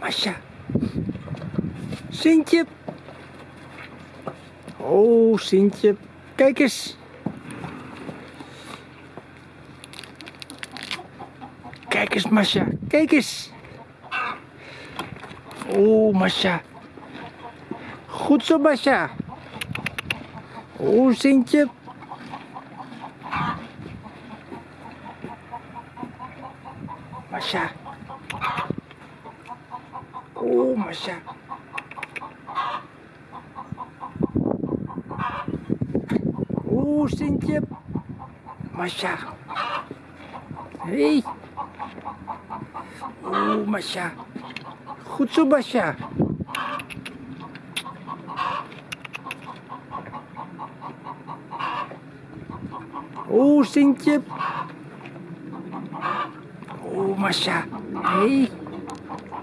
Masha. Sintje. Oh, Sintje. Kijk eens. Kijk eens, Masha. Kijk eens. Oh, Masha. Goed zo, Masha. Oh, Sintje. Masha. Oh, Masha. Oh, Sintje. Masha. Hey. Oh, Masha. Goed zo, Masha. Oh, Sintje. Oh, Masha. Hey.